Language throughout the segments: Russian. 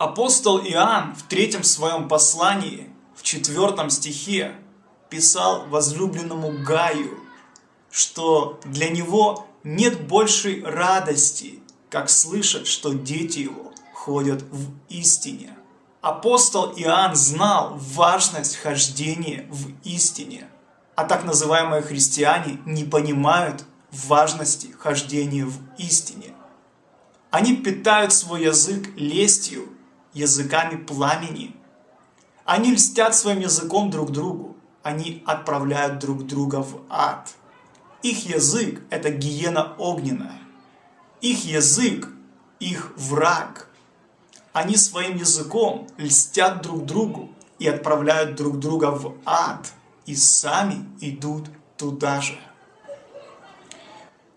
Апостол Иоанн в третьем своем послании, в четвертом стихе, писал возлюбленному Гаю, что для него нет большей радости, как слышать, что дети его ходят в истине. Апостол Иоанн знал важность хождения в истине, а так называемые христиане не понимают важности хождения в истине. Они питают свой язык лестью, языками пламени. Они льстят своим языком друг другу. Они отправляют друг друга в ад. Их язык – это гиена огненная. Их язык – их враг. Они своим языком льстят друг другу и отправляют друг друга в ад. И сами идут туда же.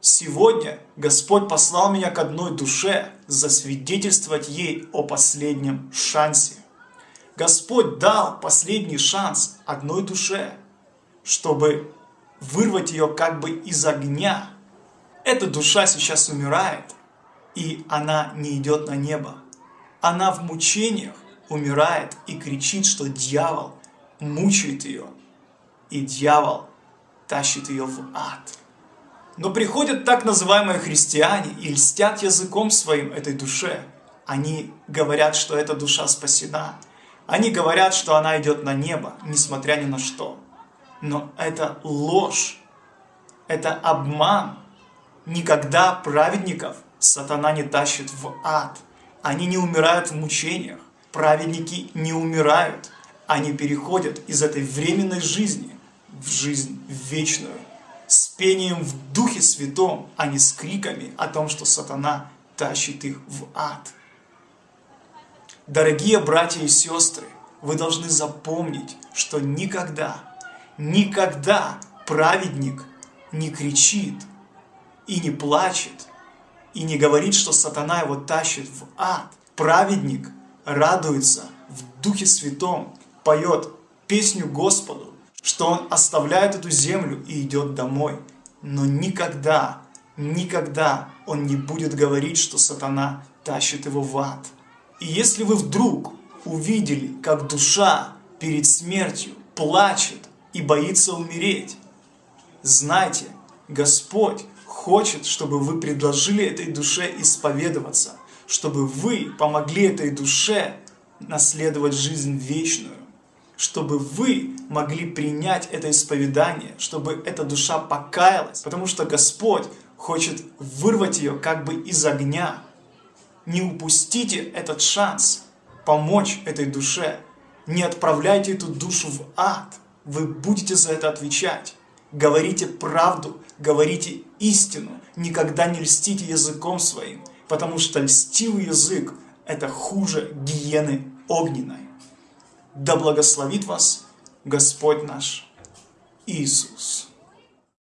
Сегодня Господь послал меня к одной душе засвидетельствовать ей о последнем шансе. Господь дал последний шанс одной душе, чтобы вырвать ее как бы из огня. Эта душа сейчас умирает, и она не идет на небо. Она в мучениях умирает и кричит, что дьявол мучает ее, и дьявол тащит ее в ад. Но приходят так называемые христиане и льстят языком своим этой душе. Они говорят, что эта душа спасена. Они говорят, что она идет на небо, несмотря ни на что. Но это ложь, это обман. Никогда праведников сатана не тащит в ад. Они не умирают в мучениях. Праведники не умирают. Они переходят из этой временной жизни в жизнь вечную с пением в Духе Святом, а не с криками о том, что сатана тащит их в ад. Дорогие братья и сестры, вы должны запомнить, что никогда, никогда праведник не кричит и не плачет, и не говорит, что сатана его тащит в ад. Праведник радуется в Духе Святом, поет песню Господу, что он оставляет эту землю и идет домой. Но никогда, никогда он не будет говорить, что сатана тащит его в ад. И если вы вдруг увидели, как душа перед смертью плачет и боится умереть, знайте, Господь хочет, чтобы вы предложили этой душе исповедоваться, чтобы вы помогли этой душе наследовать жизнь вечную чтобы вы могли принять это исповедание, чтобы эта душа покаялась, потому что Господь хочет вырвать ее как бы из огня. Не упустите этот шанс помочь этой душе. Не отправляйте эту душу в ад. Вы будете за это отвечать. Говорите правду, говорите истину. Никогда не льстите языком своим, потому что льстивый язык – это хуже гиены огненной. Да благословит вас Господь наш Иисус.